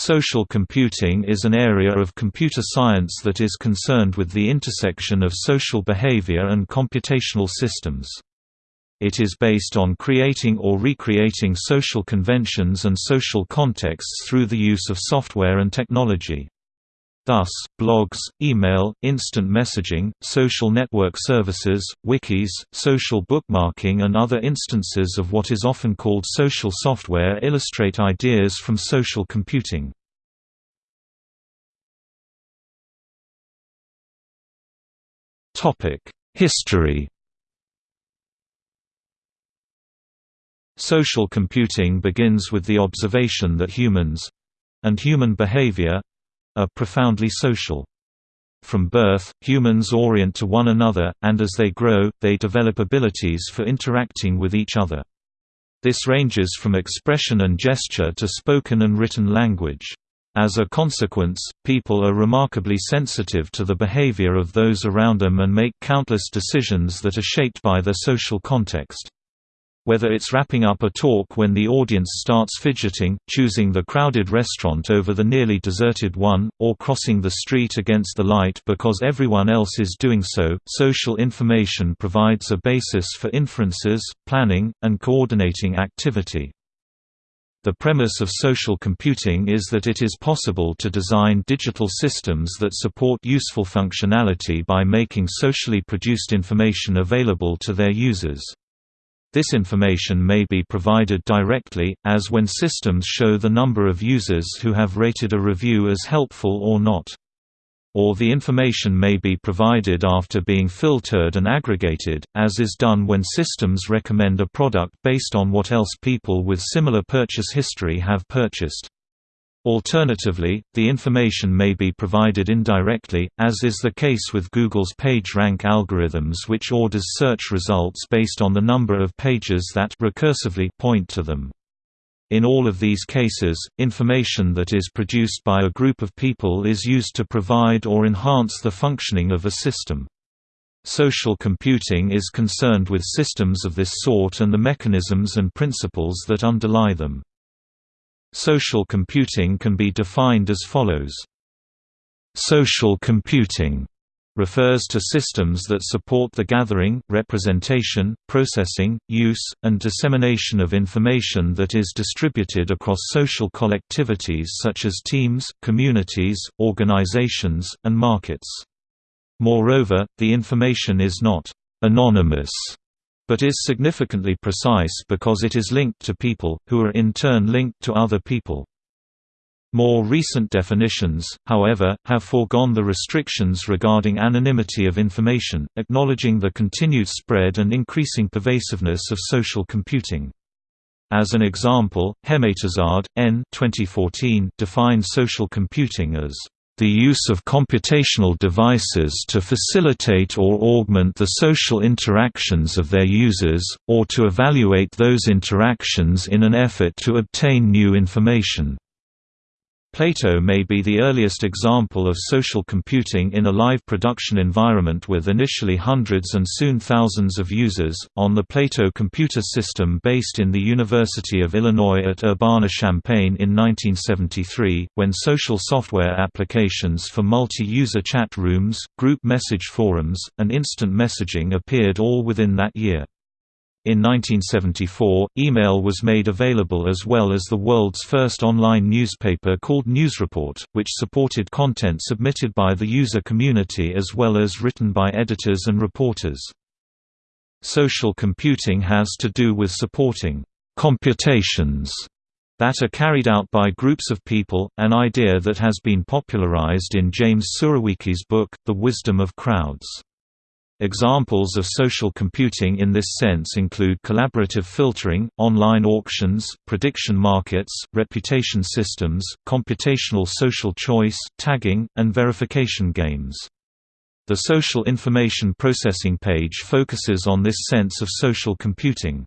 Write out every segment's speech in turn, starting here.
Social computing is an area of computer science that is concerned with the intersection of social behavior and computational systems. It is based on creating or recreating social conventions and social contexts through the use of software and technology. Thus, blogs, email, instant messaging, social network services, wikis, social bookmarking and other instances of what is often called social software illustrate ideas from social computing. History Social computing begins with the observation that humans—and human behavior, are profoundly social. From birth, humans orient to one another, and as they grow, they develop abilities for interacting with each other. This ranges from expression and gesture to spoken and written language. As a consequence, people are remarkably sensitive to the behavior of those around them and make countless decisions that are shaped by their social context whether it's wrapping up a talk when the audience starts fidgeting, choosing the crowded restaurant over the nearly deserted one, or crossing the street against the light because everyone else is doing so. Social information provides a basis for inferences, planning, and coordinating activity. The premise of social computing is that it is possible to design digital systems that support useful functionality by making socially produced information available to their users. This information may be provided directly, as when systems show the number of users who have rated a review as helpful or not. Or the information may be provided after being filtered and aggregated, as is done when systems recommend a product based on what else people with similar purchase history have purchased. Alternatively, the information may be provided indirectly, as is the case with Google's PageRank algorithms which orders search results based on the number of pages that recursively point to them. In all of these cases, information that is produced by a group of people is used to provide or enhance the functioning of a system. Social computing is concerned with systems of this sort and the mechanisms and principles that underlie them. Social computing can be defined as follows. Social computing refers to systems that support the gathering, representation, processing, use, and dissemination of information that is distributed across social collectivities such as teams, communities, organizations, and markets. Moreover, the information is not «anonymous» but is significantly precise because it is linked to people, who are in turn linked to other people. More recent definitions, however, have foregone the restrictions regarding anonymity of information, acknowledging the continued spread and increasing pervasiveness of social computing. As an example, Hemmatazad, N 2014 defined social computing as the use of computational devices to facilitate or augment the social interactions of their users, or to evaluate those interactions in an effort to obtain new information. Plato may be the earliest example of social computing in a live production environment with initially hundreds and soon thousands of users. On the Plato computer system based in the University of Illinois at Urbana-Champaign in 1973, when social software applications for multi-user chat rooms, group message forums, and instant messaging appeared all within that year. In 1974, email was made available as well as the world's first online newspaper called Newsreport, which supported content submitted by the user community as well as written by editors and reporters. Social computing has to do with supporting computations that are carried out by groups of people, an idea that has been popularized in James Surowiecki's book, The Wisdom of Crowds. Examples of social computing in this sense include collaborative filtering, online auctions, prediction markets, reputation systems, computational social choice, tagging, and verification games. The Social Information Processing page focuses on this sense of social computing.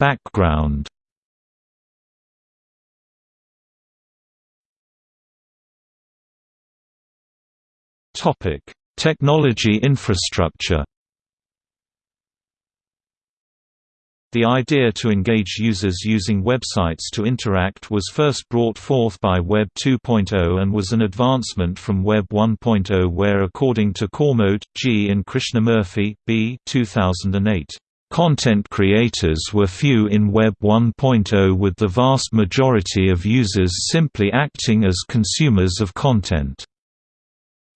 Background Technology infrastructure. The idea to engage users using websites to interact was first brought forth by Web 2.0 and was an advancement from Web 1.0 where according to Cormode, G. and Krishnamurthy, B. 2008, Content creators were few in Web 1.0 with the vast majority of users simply acting as consumers of content.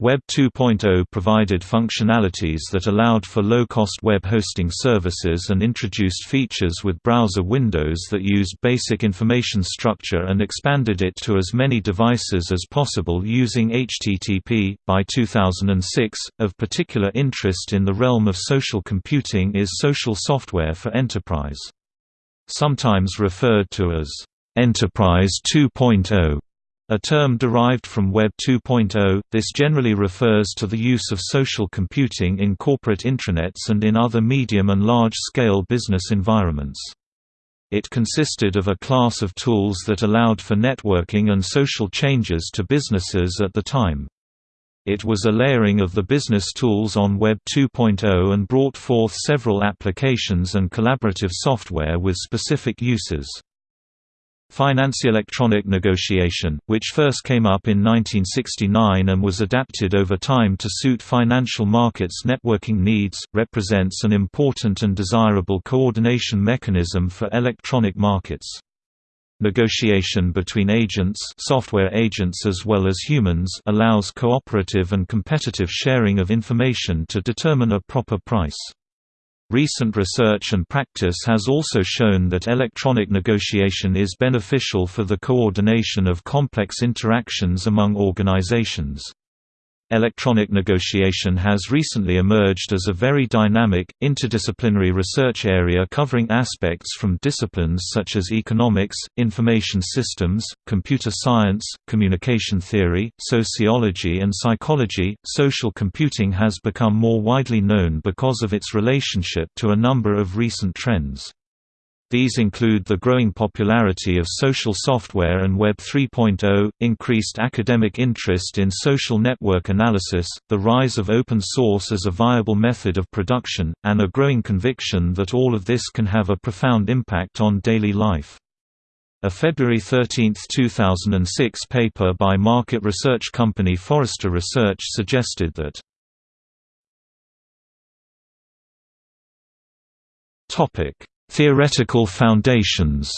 Web 2.0 provided functionalities that allowed for low-cost web hosting services and introduced features with browser windows that used basic information structure and expanded it to as many devices as possible using HTTP. By 2006, of particular interest in the realm of social computing is social software for enterprise. Sometimes referred to as Enterprise 2.0 a term derived from Web 2.0, this generally refers to the use of social computing in corporate intranets and in other medium and large-scale business environments. It consisted of a class of tools that allowed for networking and social changes to businesses at the time. It was a layering of the business tools on Web 2.0 and brought forth several applications and collaborative software with specific uses. Finance-electronic negotiation, which first came up in 1969 and was adapted over time to suit financial markets' networking needs, represents an important and desirable coordination mechanism for electronic markets. Negotiation between agents software agents as well as humans allows cooperative and competitive sharing of information to determine a proper price. Recent research and practice has also shown that electronic negotiation is beneficial for the coordination of complex interactions among organizations. Electronic negotiation has recently emerged as a very dynamic, interdisciplinary research area covering aspects from disciplines such as economics, information systems, computer science, communication theory, sociology, and psychology. Social computing has become more widely known because of its relationship to a number of recent trends. These include the growing popularity of social software and Web 3.0, increased academic interest in social network analysis, the rise of open source as a viable method of production, and a growing conviction that all of this can have a profound impact on daily life. A February 13, 2006 paper by market research company Forrester Research suggested that Theoretical foundations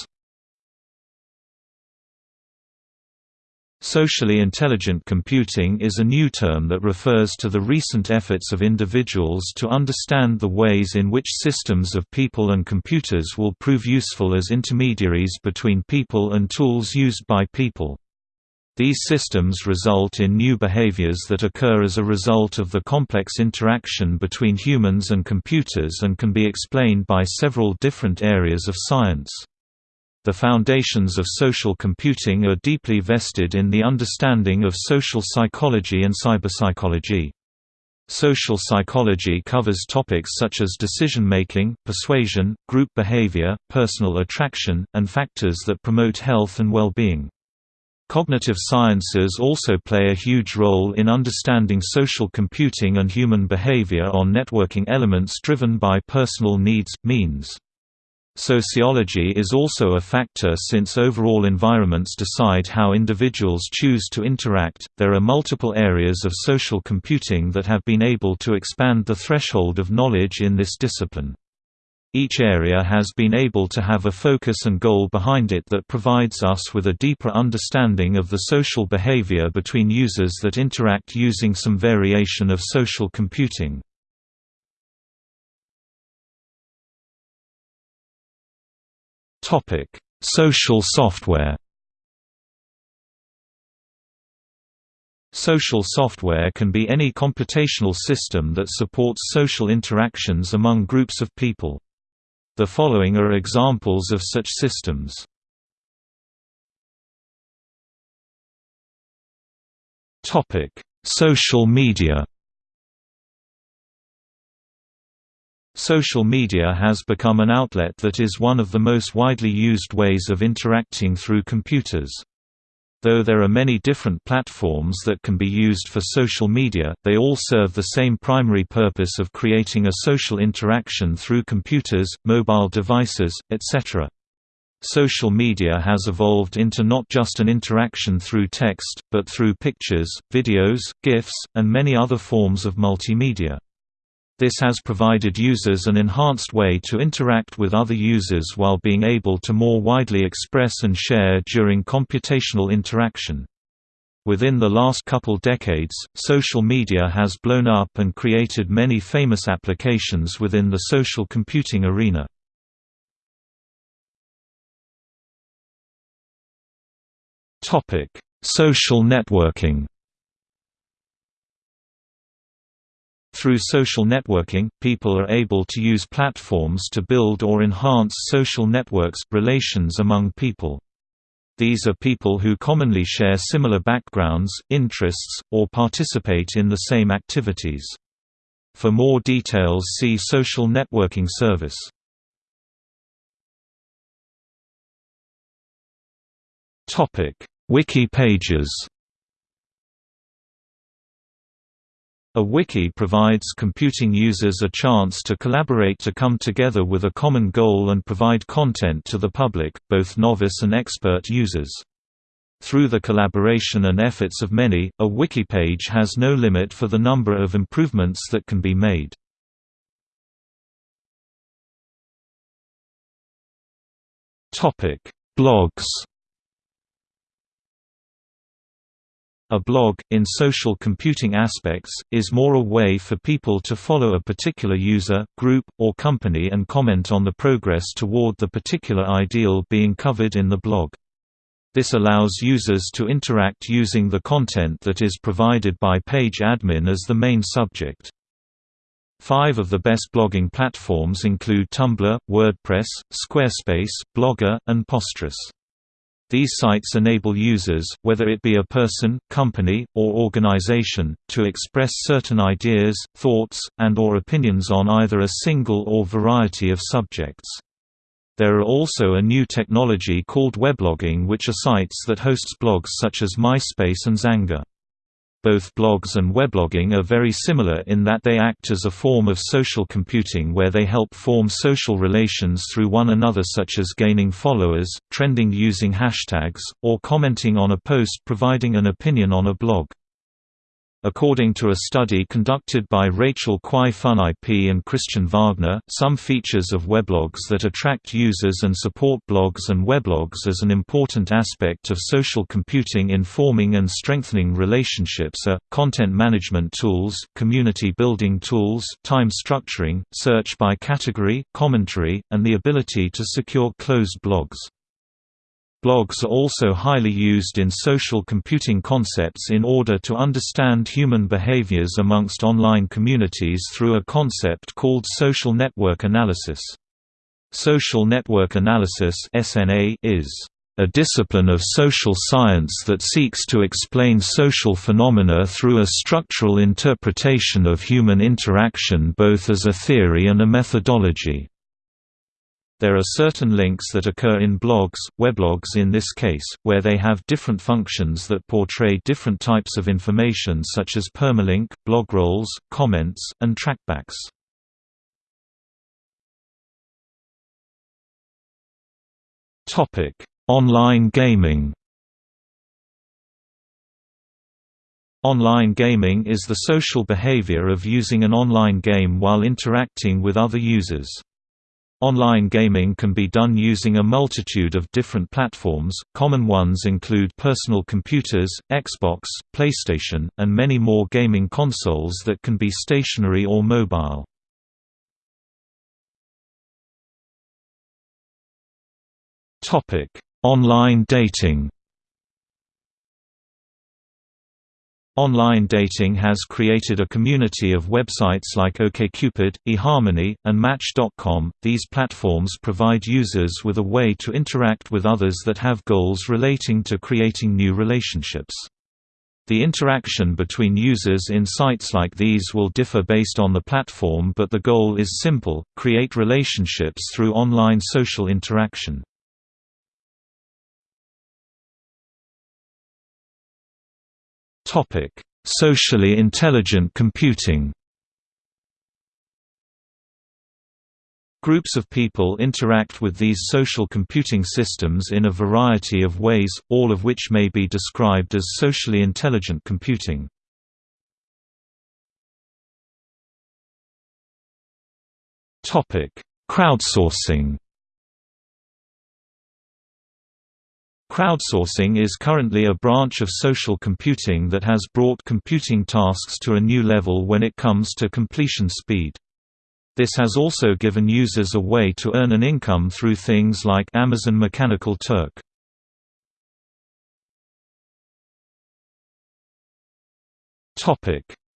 Socially intelligent computing is a new term that refers to the recent efforts of individuals to understand the ways in which systems of people and computers will prove useful as intermediaries between people and tools used by people. These systems result in new behaviors that occur as a result of the complex interaction between humans and computers and can be explained by several different areas of science. The foundations of social computing are deeply vested in the understanding of social psychology and cyberpsychology. Social psychology covers topics such as decision-making, persuasion, group behavior, personal attraction, and factors that promote health and well-being. Cognitive sciences also play a huge role in understanding social computing and human behavior on networking elements driven by personal needs, means. Sociology is also a factor since overall environments decide how individuals choose to interact. There are multiple areas of social computing that have been able to expand the threshold of knowledge in this discipline. Each area has been able to have a focus and goal behind it that provides us with a deeper understanding of the social behavior between users that interact using some variation of social computing. Social software Social software can be any computational system that supports social interactions among groups of people. The following are examples of such systems. Topic: Social media. Social media has become an outlet that is one of the most widely used ways of interacting through computers. Though there are many different platforms that can be used for social media, they all serve the same primary purpose of creating a social interaction through computers, mobile devices, etc. Social media has evolved into not just an interaction through text, but through pictures, videos, GIFs, and many other forms of multimedia. This has provided users an enhanced way to interact with other users while being able to more widely express and share during computational interaction. Within the last couple decades, social media has blown up and created many famous applications within the social computing arena. Topic: Social networking. Through social networking, people are able to use platforms to build or enhance social networks relations among people. These are people who commonly share similar backgrounds, interests, or participate in the same activities. For more details see social networking service. Wiki pages A wiki provides computing users a chance to collaborate to come together with a common goal and provide content to the public, both novice and expert users. Through the collaboration and efforts of many, a wiki page has no limit for the number of improvements that can be made. Blogs A blog, in social computing aspects, is more a way for people to follow a particular user, group, or company and comment on the progress toward the particular ideal being covered in the blog. This allows users to interact using the content that is provided by page admin as the main subject. Five of the best blogging platforms include Tumblr, WordPress, Squarespace, Blogger, and Posterous. These sites enable users, whether it be a person, company, or organization, to express certain ideas, thoughts, and or opinions on either a single or variety of subjects. There are also a new technology called weblogging which are sites that hosts blogs such as MySpace and Xanga. Both blogs and weblogging are very similar in that they act as a form of social computing where they help form social relations through one another such as gaining followers, trending using hashtags, or commenting on a post providing an opinion on a blog. According to a study conducted by Rachel Kwai Fun IP and Christian Wagner, some features of weblogs that attract users and support blogs and weblogs as an important aspect of social computing in forming and strengthening relationships are, content management tools, community building tools, time structuring, search by category, commentary, and the ability to secure closed blogs. Blogs are also highly used in social computing concepts in order to understand human behaviors amongst online communities through a concept called social network analysis. Social network analysis is a discipline of social science that seeks to explain social phenomena through a structural interpretation of human interaction both as a theory and a methodology. There are certain links that occur in blogs, weblogs in this case, where they have different functions that portray different types of information such as permalink, blog rolls, comments, and trackbacks. Online gaming Online gaming is the social behavior of using an online game while interacting with other users. Online gaming can be done using a multitude of different platforms, common ones include personal computers, Xbox, PlayStation, and many more gaming consoles that can be stationary or mobile. Online dating Online dating has created a community of websites like OkCupid, eHarmony, and Match.com. These platforms provide users with a way to interact with others that have goals relating to creating new relationships. The interaction between users in sites like these will differ based on the platform but the goal is simple, create relationships through online social interaction. Socially intelligent computing Groups of people interact with these social computing systems in a variety of ways, all of which may be described as socially intelligent computing. Crowdsourcing Crowdsourcing is currently a branch of social computing that has brought computing tasks to a new level when it comes to completion speed. This has also given users a way to earn an income through things like Amazon Mechanical Turk.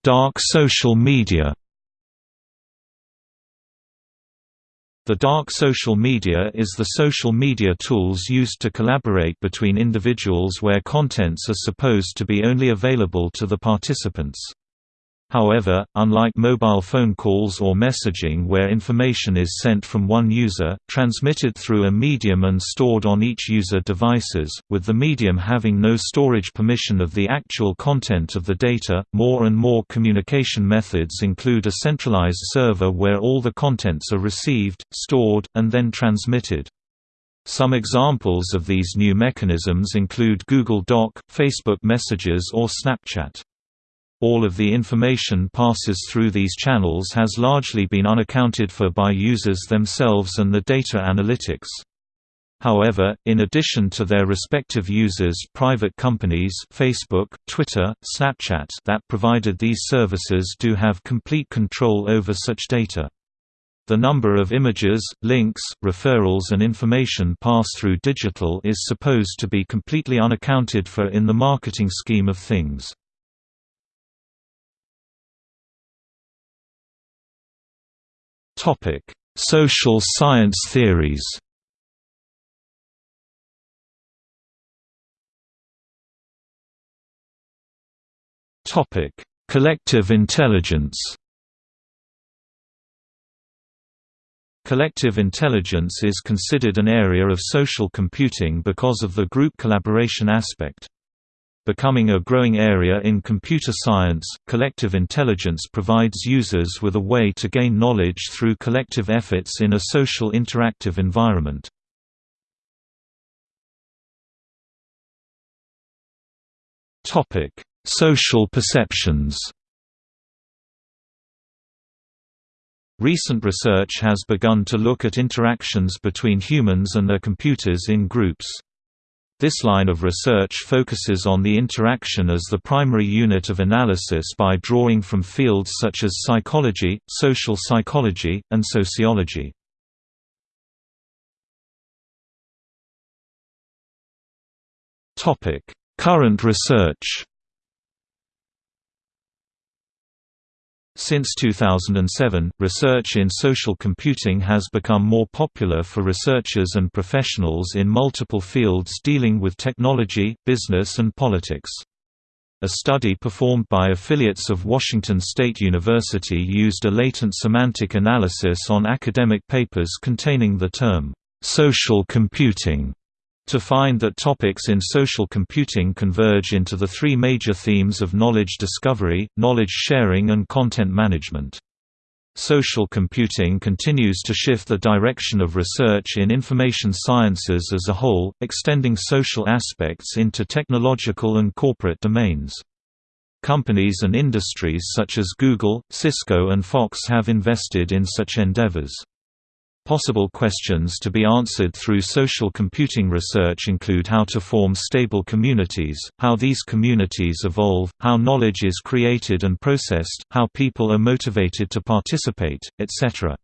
Dark social media The dark social media is the social media tools used to collaborate between individuals where contents are supposed to be only available to the participants. However, unlike mobile phone calls or messaging where information is sent from one user, transmitted through a medium and stored on each user devices, with the medium having no storage permission of the actual content of the data, more and more communication methods include a centralized server where all the contents are received, stored, and then transmitted. Some examples of these new mechanisms include Google Doc, Facebook Messages or Snapchat. All of the information passes through these channels has largely been unaccounted for by users themselves and the data analytics. However, in addition to their respective users private companies Facebook, Twitter, Snapchat that provided these services do have complete control over such data. The number of images, links, referrals and information passed through digital is supposed to be completely unaccounted for in the marketing scheme of things. Topic: Social science theories. Topic: Collective intelligence. Collective intelligence is considered an area of social computing because of the group collaboration aspect. Becoming a growing area in computer science, collective intelligence provides users with a way to gain knowledge through collective efforts in a social interactive environment. Social perceptions Recent research has begun to look at interactions between humans and their computers in groups. This line of research focuses on the interaction as the primary unit of analysis by drawing from fields such as psychology, social psychology, and sociology. Current research Since 2007, research in social computing has become more popular for researchers and professionals in multiple fields dealing with technology, business and politics. A study performed by affiliates of Washington State University used a latent semantic analysis on academic papers containing the term, "...social computing", to find that topics in social computing converge into the three major themes of knowledge discovery, knowledge sharing and content management. Social computing continues to shift the direction of research in information sciences as a whole, extending social aspects into technological and corporate domains. Companies and industries such as Google, Cisco and Fox have invested in such endeavors. Possible questions to be answered through social computing research include how to form stable communities, how these communities evolve, how knowledge is created and processed, how people are motivated to participate, etc.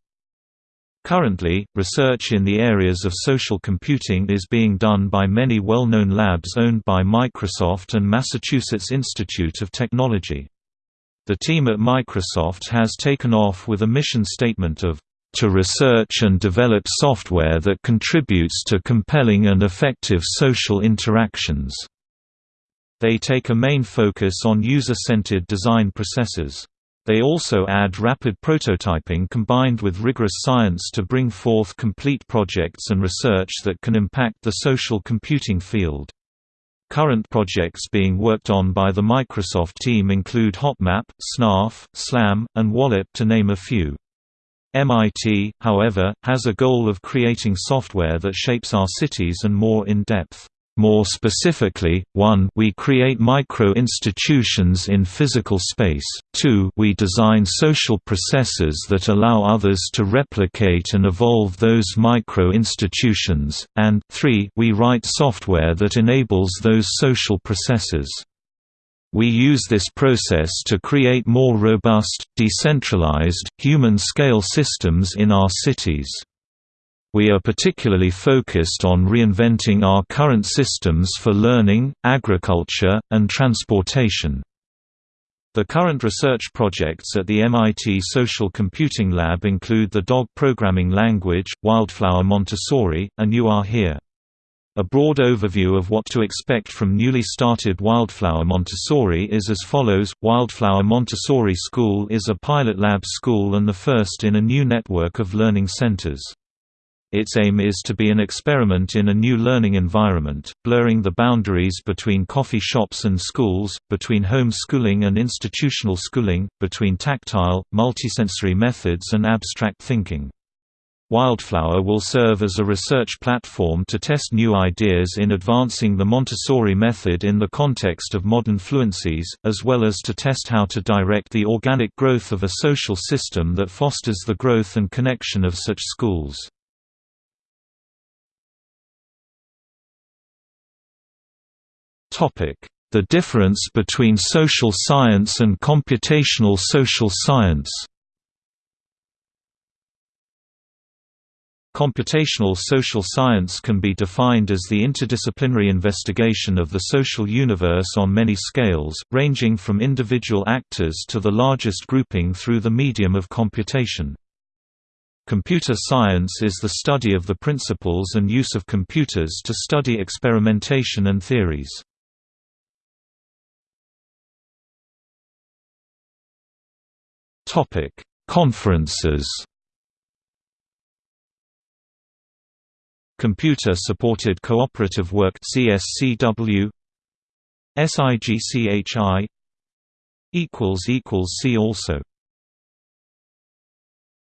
Currently, research in the areas of social computing is being done by many well-known labs owned by Microsoft and Massachusetts Institute of Technology. The team at Microsoft has taken off with a mission statement of to research and develop software that contributes to compelling and effective social interactions. They take a main focus on user-centered design processes. They also add rapid prototyping combined with rigorous science to bring forth complete projects and research that can impact the social computing field. Current projects being worked on by the Microsoft team include HotMap, SNARF, SLAM, and Wallop to name a few. MIT, however, has a goal of creating software that shapes our cities and more in depth. More specifically, 1 we create micro-institutions in physical space, 2 we design social processes that allow others to replicate and evolve those micro-institutions, and 3 we write software that enables those social processes. We use this process to create more robust, decentralized, human-scale systems in our cities. We are particularly focused on reinventing our current systems for learning, agriculture, and transportation. The current research projects at the MIT Social Computing Lab include the DOG programming language, Wildflower Montessori, and You Are Here. A broad overview of what to expect from newly started Wildflower Montessori is as follows Wildflower Montessori School is a pilot lab school and the first in a new network of learning centers. Its aim is to be an experiment in a new learning environment, blurring the boundaries between coffee shops and schools, between home schooling and institutional schooling, between tactile, multisensory methods and abstract thinking. Wildflower will serve as a research platform to test new ideas in advancing the Montessori method in the context of modern fluencies, as well as to test how to direct the organic growth of a social system that fosters the growth and connection of such schools. The difference between social science and computational social science Computational social science can be defined as the interdisciplinary investigation of the social universe on many scales, ranging from individual actors to the largest grouping through the medium of computation. Computer science is the study of the principles and use of computers to study experimentation and theories. Conferences Computer-supported cooperative work CSCW SIGCHI see also